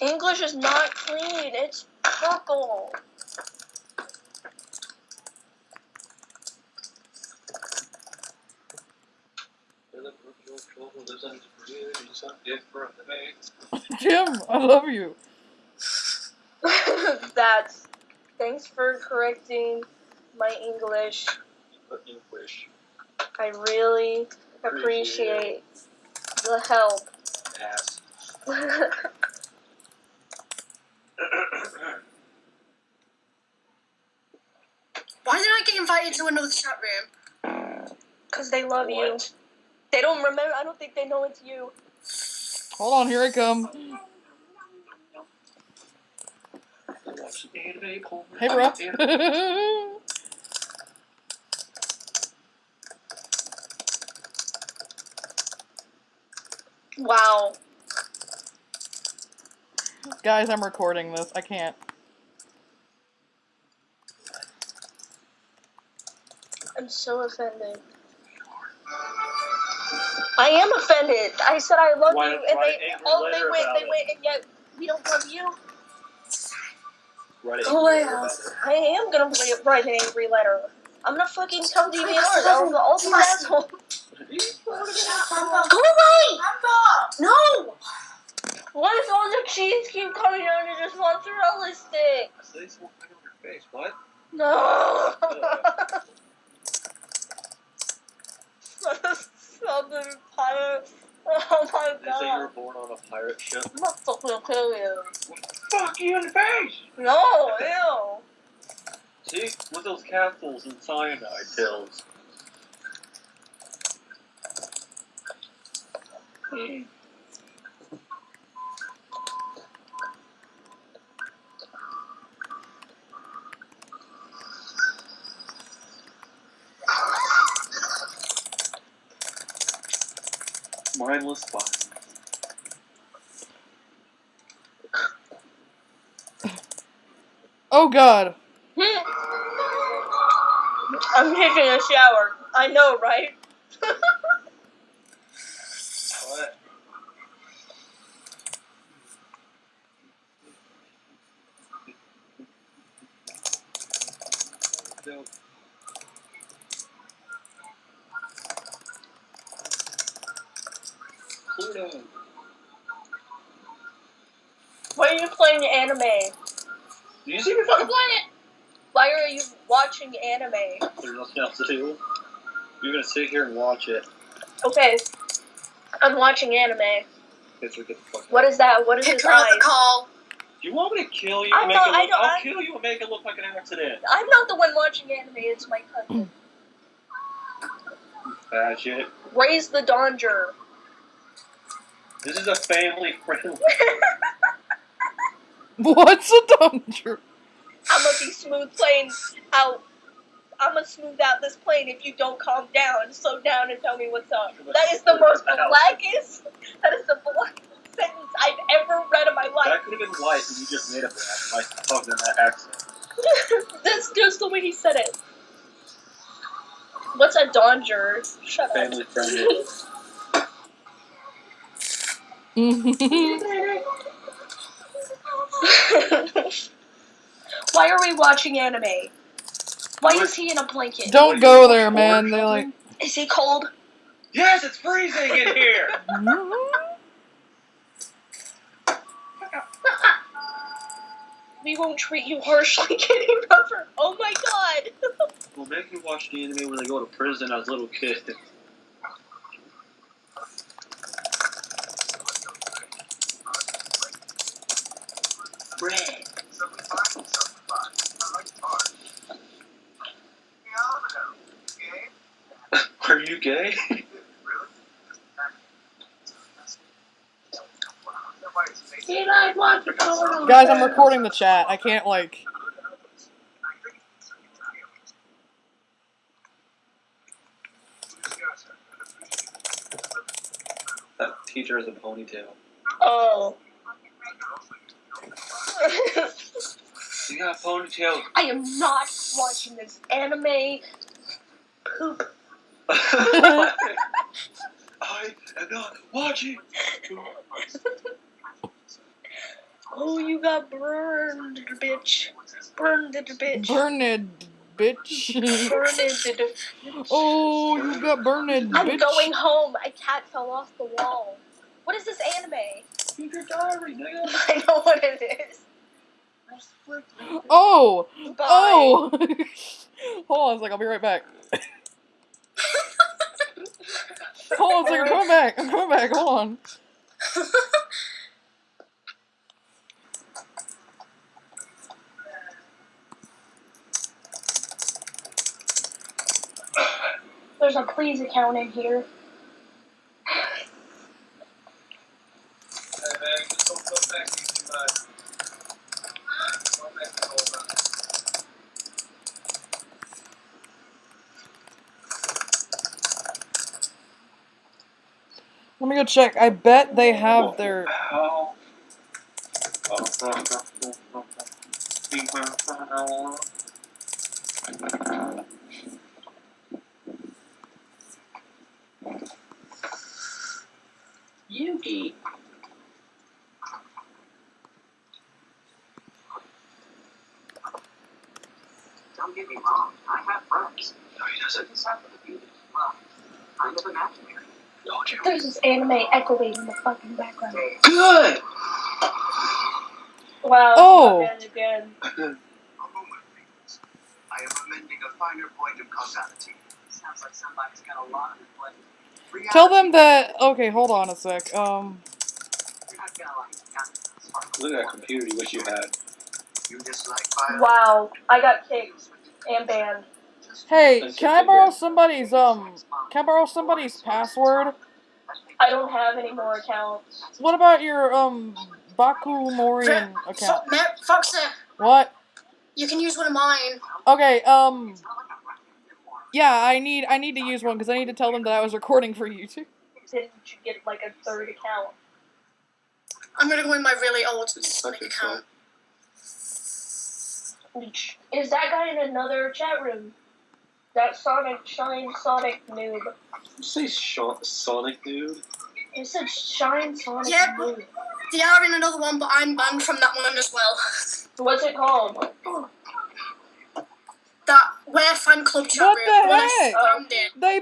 English is not clean. It's purple. Jim, I love you. That's. Thanks for correcting my English. English. I really appreciate the help. Ass. Why did I get invited to another chat room? Because they love you. They don't remember. I don't think they know it's you. Hold on, here I come. Watch the anime porn. Hey, bro. Wow. Guys, I'm recording this. I can't. I'm so offended. I am offended. I said I love Why- you, and they oh they letter went, they it. went, and yet we don't love you. Write it Go away, about Alice. it. I am gonna write- write an angry letter. I'm gonna fucking tell DVR all, the- all these assholes. Go away! No! Why if all the cheese keep coming out and just mozzarella sticks? Say something on your face. What? No. Southern pirate. Oh my god. They say you were born on a pirate ship. I'm not fucking kill you. Fuck you in the face! No, ew. See? With those capsules and cyanide pills. Hmm. Mindless fun. Oh god. Hmm. I'm taking a shower. I know, right? What? Don't- Pluto. Why are you playing anime? Do you see me fucking playing it? Why are you watching anime? There's nothing else to do. You're gonna sit here and watch it. Okay. I'm watching anime. Guess we get the fuck What out. is that? What is his Pick her eyes? the call. Do you want me to kill you? I'm not- it I don't- I'll I- kill you and make it look like an accident. I'm not the one watching anime, it's my cousin. Bad shit. Raise the Donger. This is a family friendly. What's a danger? I'm gonna be smooth playing out. I'm gonna smooth out this plane if you don't calm down, slow down, and tell me what's up. That is the most blackest. That is the blackest sentence I've ever read in my life. That could have been white, and you just made up black by talking in that accent. That's just the way he said it. What's a Donger? Shut up. Family friendly. up. Why are we watching anime? Why is he in a blanket? Don't go there, man. They like. Is he cold? Yes, it's freezing in here. We won't treat you harshly, Kitty Rubber. Oh my god. Well, make me watch the anime when they go to prison as little kids. Are you gay? Guys, I'm recording the chat. I can't like. That teacher has a ponytail. Oh. You got a ponytail. I am not watching this anime poop. I am not watching. Oh, you got burned, bitch. Burned, bitch. Burned, bitch. Burned. oh, you got burned, bitch. I'm bitch. going home. My cat fell off the wall. What is this anime? Keep your diary, nigga. I know what it is. Oh, Bye. oh. Hold on a second. I'll be right back. Hold on a second. I'm coming back. I'm coming back. Hold on. There's a please account in here. Hey, man, just don't come back easy, man. Come back and hold on. Let me go check. I bet they have their. How? Yugi. Don't get me wrong, I have friends. No, he doesn't. This happened to be well, kind of imaginary. Told you. There's this anime echoing in the fucking background. Good. Wow. Oh. Again, again. A moment, please. I am amending a finer point of causality. Sounds like somebody's got a lot on their plate. Tell them that. Okay, hold on a sec. Um. You're not gonna like that. Look at that computer you wish you had. You dislike violence. Wow. I got kicked and banned. Hey, can I borrow somebody's um? Can I borrow somebody's password? I don't have any more accounts. What about your um Baku Morian account? Fo- Mer- Foxer, What? you can use one of mine. Okay, um. Yeah, I need I need to use one because I need to tell them that I was recording for YouTube. Didn't you get like a third account? I'm gonna go in my really old Sonic account. Is that guy in another chat room? That Sonic Shine Sonic noob. You say Sean, Sonic dude? It said Shine Sonic Yeah. noob. They are in another one, but I'm banned from that one as well. What's it called? That where fan club chat What room. the when I heck? found. They